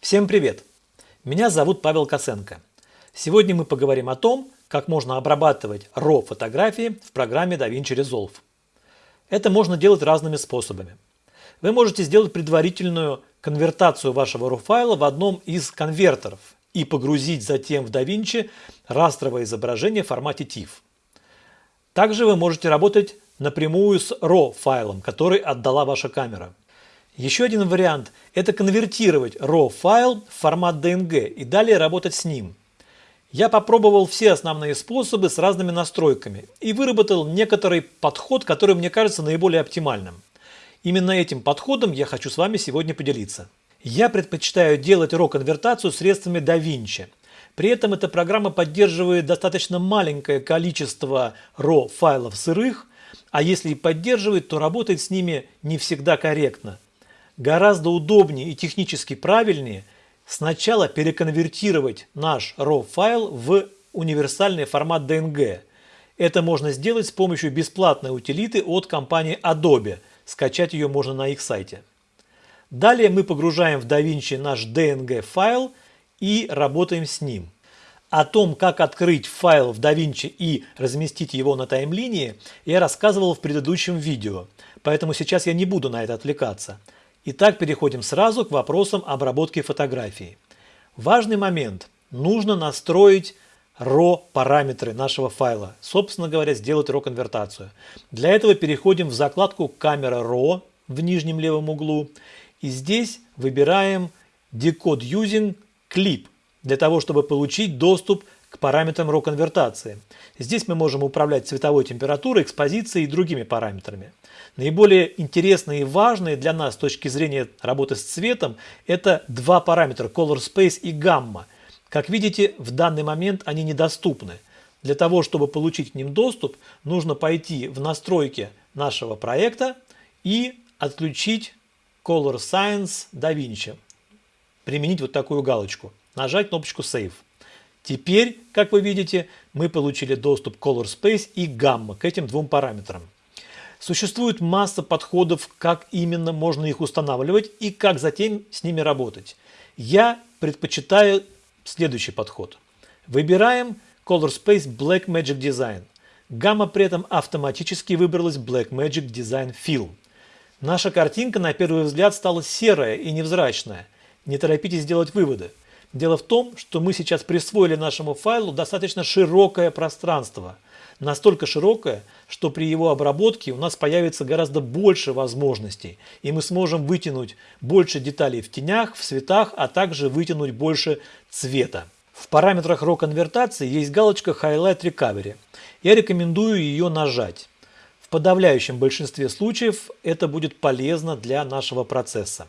Всем привет! Меня зовут Павел Косенко. Сегодня мы поговорим о том, как можно обрабатывать RAW фотографии в программе DaVinci Resolve. Это можно делать разными способами. Вы можете сделать предварительную конвертацию вашего RAW файла в одном из конвертеров и погрузить затем в DaVinci растровое изображение в формате TIFF. Также вы можете работать напрямую с RAW файлом, который отдала ваша камера. Еще один вариант – это конвертировать RAW файл в формат DNG и далее работать с ним. Я попробовал все основные способы с разными настройками и выработал некоторый подход, который мне кажется наиболее оптимальным. Именно этим подходом я хочу с вами сегодня поделиться. Я предпочитаю делать RAW-конвертацию средствами DaVinci. При этом эта программа поддерживает достаточно маленькое количество RAW файлов сырых, а если и поддерживает, то работает с ними не всегда корректно. Гораздо удобнее и технически правильнее сначала переконвертировать наш RAW файл в универсальный формат DNG. Это можно сделать с помощью бесплатной утилиты от компании Adobe. Скачать ее можно на их сайте. Далее мы погружаем в DaVinci наш DNG файл и работаем с ним. О том, как открыть файл в DaVinci и разместить его на таймлинии, я рассказывал в предыдущем видео, поэтому сейчас я не буду на это отвлекаться. Итак, переходим сразу к вопросам обработки фотографии. Важный момент. Нужно настроить RAW параметры нашего файла. Собственно говоря, сделать RAW конвертацию. Для этого переходим в закладку камера RAW в нижнем левом углу. И здесь выбираем Decode Using Clip для того, чтобы получить доступ к параметрам RAW конвертации. Здесь мы можем управлять цветовой температурой, экспозицией и другими параметрами. Наиболее интересные и важные для нас с точки зрения работы с цветом это два параметра Color Space и Gamma. Как видите, в данный момент они недоступны. Для того, чтобы получить к ним доступ, нужно пойти в настройки нашего проекта и отключить Color Science DaVinci. Применить вот такую галочку. Нажать кнопочку Save. Теперь, как вы видите, мы получили доступ Color Space и Gamma к этим двум параметрам. Существует масса подходов, как именно можно их устанавливать и как затем с ними работать. Я предпочитаю следующий подход. Выбираем Color Space Black Magic Design. Гамма при этом автоматически выбралась Black Magic Design Film. Наша картинка на первый взгляд стала серая и невзрачная. Не торопитесь делать выводы. Дело в том, что мы сейчас присвоили нашему файлу достаточно широкое пространство. Настолько широкое, что при его обработке у нас появится гораздо больше возможностей, и мы сможем вытянуть больше деталей в тенях, в цветах, а также вытянуть больше цвета. В параметрах RAW конвертации есть галочка Highlight Recovery. Я рекомендую ее нажать. В подавляющем большинстве случаев это будет полезно для нашего процесса.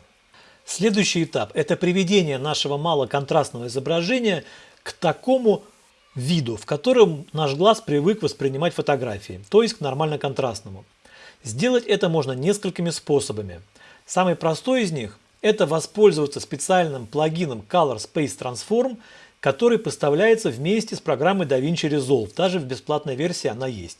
Следующий этап – это приведение нашего малоконтрастного изображения к такому виду, в котором наш глаз привык воспринимать фотографии, то есть к нормально-контрастному. Сделать это можно несколькими способами. Самый простой из них – это воспользоваться специальным плагином Color Space Transform, который поставляется вместе с программой DaVinci Resolve, даже в бесплатной версии она есть.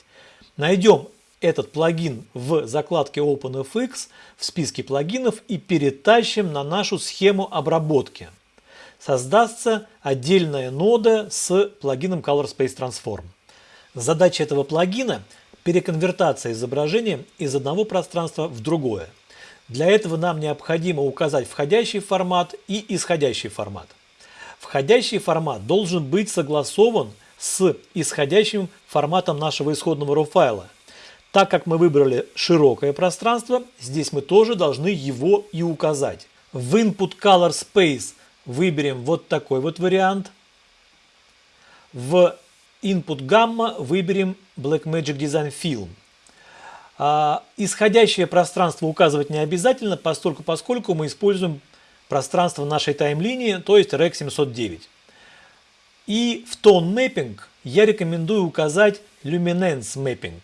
Найдем этот плагин в закладке OpenFX в списке плагинов и перетащим на нашу схему обработки. Создастся отдельная нода с плагином Color Space Transform. Задача этого плагина – переконвертация изображения из одного пространства в другое. Для этого нам необходимо указать входящий формат и исходящий формат. Входящий формат должен быть согласован с исходящим форматом нашего исходного RAW файла – так как мы выбрали широкое пространство, здесь мы тоже должны его и указать. В Input Color Space выберем вот такой вот вариант. В Input Gamma выберем Blackmagic Design Film. А, исходящее пространство указывать не обязательно, поскольку, поскольку мы используем пространство нашей таймлинии, то есть REC 709. И в Tone Mapping я рекомендую указать Luminance Mapping.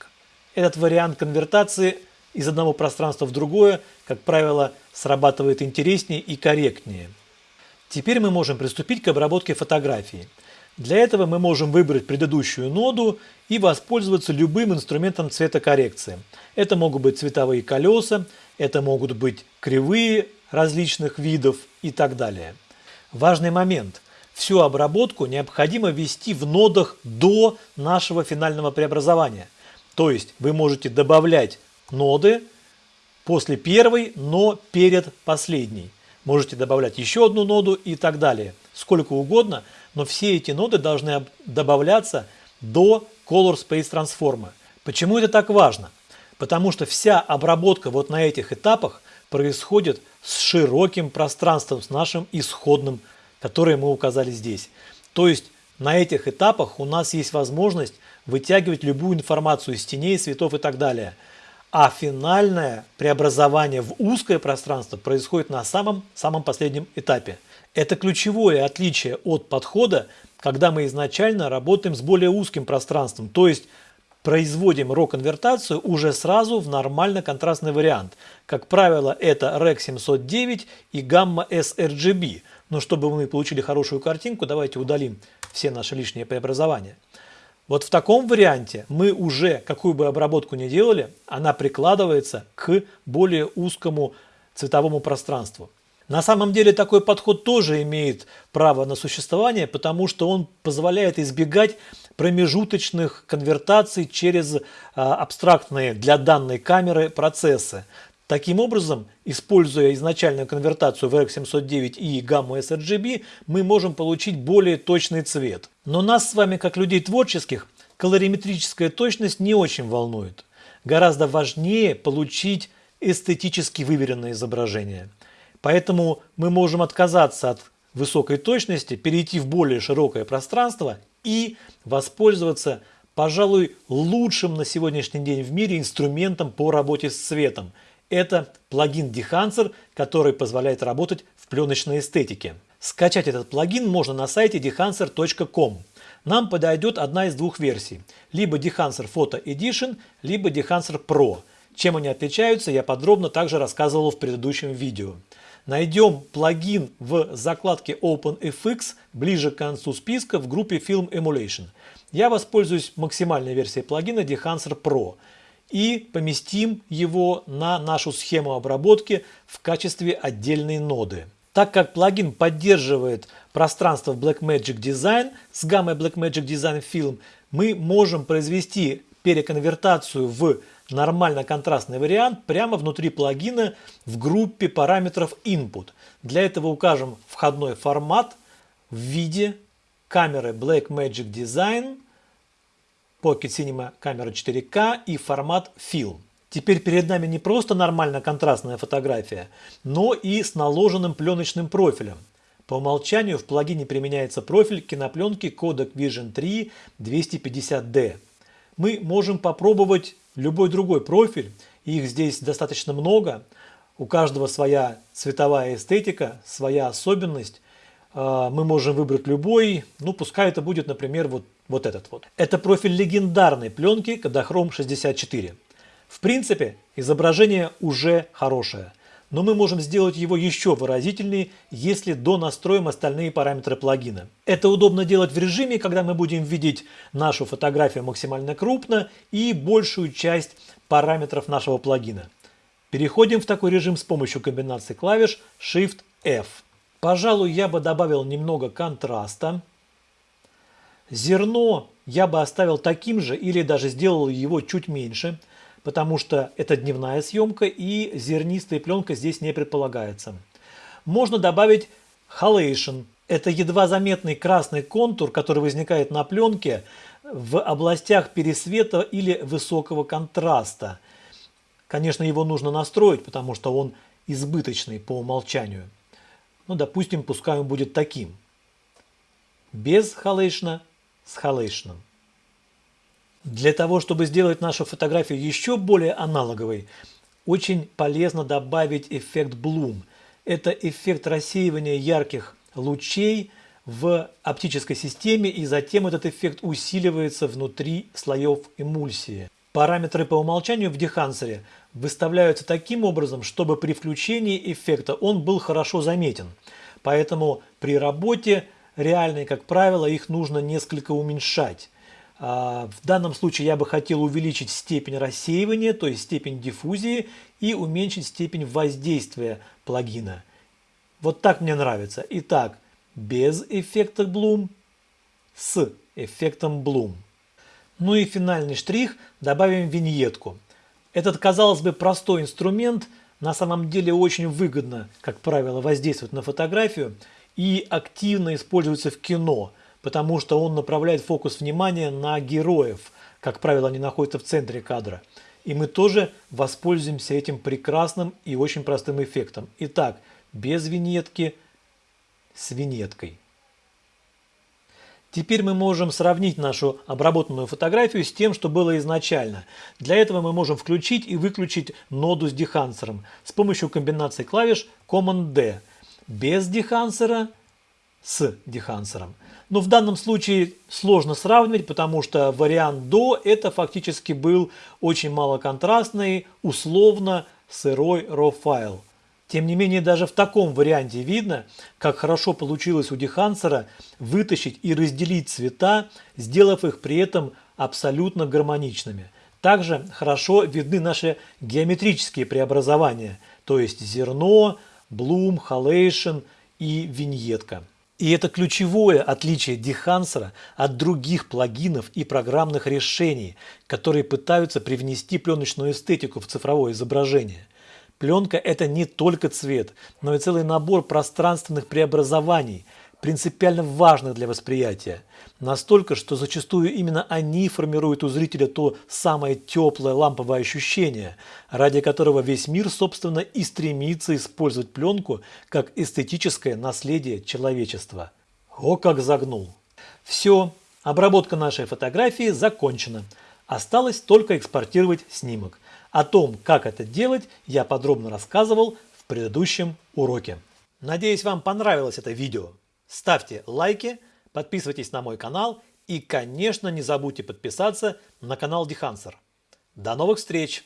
Этот вариант конвертации из одного пространства в другое, как правило, срабатывает интереснее и корректнее. Теперь мы можем приступить к обработке фотографии. Для этого мы можем выбрать предыдущую ноду и воспользоваться любым инструментом цветокоррекции. Это могут быть цветовые колеса, это могут быть кривые различных видов и так далее. Важный момент. Всю обработку необходимо ввести в нодах до нашего финального преобразования. То есть вы можете добавлять ноды после первой, но перед последней. Можете добавлять еще одну ноду и так далее. Сколько угодно, но все эти ноды должны добавляться до Color Space Transform. Почему это так важно? Потому что вся обработка вот на этих этапах происходит с широким пространством, с нашим исходным, которое мы указали здесь. То есть на этих этапах у нас есть возможность вытягивать любую информацию из теней, цветов и так далее. А финальное преобразование в узкое пространство происходит на самом, самом последнем этапе. Это ключевое отличие от подхода, когда мы изначально работаем с более узким пространством, то есть производим RAW-конвертацию уже сразу в нормально-контрастный вариант. Как правило, это REC 709 и Gamma sRGB. Но чтобы мы получили хорошую картинку, давайте удалим все наши лишние преобразования. Вот в таком варианте мы уже, какую бы обработку ни делали, она прикладывается к более узкому цветовому пространству. На самом деле такой подход тоже имеет право на существование, потому что он позволяет избегать промежуточных конвертаций через а, абстрактные для данной камеры процессы. Таким образом, используя изначальную конвертацию в RX709 и гамму sRGB, мы можем получить более точный цвет. Но нас с вами, как людей творческих, колориметрическая точность не очень волнует. Гораздо важнее получить эстетически выверенное изображение. Поэтому мы можем отказаться от высокой точности, перейти в более широкое пространство и воспользоваться, пожалуй, лучшим на сегодняшний день в мире инструментом по работе с цветом – это плагин Dehancer, который позволяет работать в пленочной эстетике. Скачать этот плагин можно на сайте dehancer.com. Нам подойдет одна из двух версий. Либо Dehancer Photo Edition, либо Dehancer Pro. Чем они отличаются, я подробно также рассказывал в предыдущем видео. Найдем плагин в закладке OpenFX ближе к концу списка в группе Film Emulation. Я воспользуюсь максимальной версией плагина Dehancer Pro и поместим его на нашу схему обработки в качестве отдельной ноды. Так как плагин поддерживает пространство Blackmagic Design с гаммой Blackmagic Design Film, мы можем произвести переконвертацию в нормально контрастный вариант прямо внутри плагина в группе параметров Input. Для этого укажем входной формат в виде камеры Blackmagic Design Pocket Cinema камера 4К и формат Film. Теперь перед нами не просто нормально контрастная фотография, но и с наложенным пленочным профилем. По умолчанию в плагине применяется профиль кинопленки Kodak Vision 3 250D. Мы можем попробовать любой другой профиль, их здесь достаточно много. У каждого своя цветовая эстетика, своя особенность. А, мы можем выбрать любой, ну пускай это будет, например, вот вот этот вот. Это профиль легендарной пленки Kodachrome 64. В принципе, изображение уже хорошее, но мы можем сделать его еще выразительнее, если донастроим остальные параметры плагина. Это удобно делать в режиме, когда мы будем видеть нашу фотографию максимально крупно и большую часть параметров нашего плагина. Переходим в такой режим с помощью комбинации клавиш Shift-F. Пожалуй, я бы добавил немного контраста. Зерно я бы оставил таким же или даже сделал его чуть меньше, потому что это дневная съемка и зернистая пленка здесь не предполагается. Можно добавить halation. Это едва заметный красный контур, который возникает на пленке в областях пересвета или высокого контраста. Конечно, его нужно настроить, потому что он избыточный по умолчанию. Ну, допустим, пускай он будет таким. Без халейшна с халейшном. Для того, чтобы сделать нашу фотографию еще более аналоговой, очень полезно добавить эффект Bloom. Это эффект рассеивания ярких лучей в оптической системе, и затем этот эффект усиливается внутри слоев эмульсии. Параметры по умолчанию в дехансере выставляются таким образом, чтобы при включении эффекта он был хорошо заметен. Поэтому при работе реальные, как правило, их нужно несколько уменьшать. А, в данном случае я бы хотел увеличить степень рассеивания, то есть степень диффузии, и уменьшить степень воздействия плагина. Вот так мне нравится. Итак, без эффекта Bloom, с эффектом Bloom. Ну и финальный штрих – добавим виньетку. Этот, казалось бы, простой инструмент на самом деле очень выгодно, как правило, воздействует на фотографию и активно используется в кино, потому что он направляет фокус внимания на героев, как правило, они находятся в центре кадра. И мы тоже воспользуемся этим прекрасным и очень простым эффектом. Итак, без виньетки с виньеткой. Теперь мы можем сравнить нашу обработанную фотографию с тем, что было изначально. Для этого мы можем включить и выключить ноду с дехансером с помощью комбинации клавиш Command-D. Без дехансера с дехансером. Но в данном случае сложно сравнивать, потому что вариант до это фактически был очень малоконтрастный, условно сырой RAW файл. Тем не менее, даже в таком варианте видно, как хорошо получилось у Дехансера вытащить и разделить цвета, сделав их при этом абсолютно гармоничными. Также хорошо видны наши геометрические преобразования, то есть зерно, блум, халейшн и виньетка. И это ключевое отличие Дехансера от других плагинов и программных решений, которые пытаются привнести пленочную эстетику в цифровое изображение – Пленка – это не только цвет, но и целый набор пространственных преобразований, принципиально важных для восприятия. Настолько, что зачастую именно они формируют у зрителя то самое теплое ламповое ощущение, ради которого весь мир, собственно, и стремится использовать пленку как эстетическое наследие человечества. О, как загнул! Все, обработка нашей фотографии закончена. Осталось только экспортировать снимок. О том, как это делать, я подробно рассказывал в предыдущем уроке. Надеюсь, вам понравилось это видео. Ставьте лайки, подписывайтесь на мой канал и, конечно, не забудьте подписаться на канал Дехансер. До новых встреч!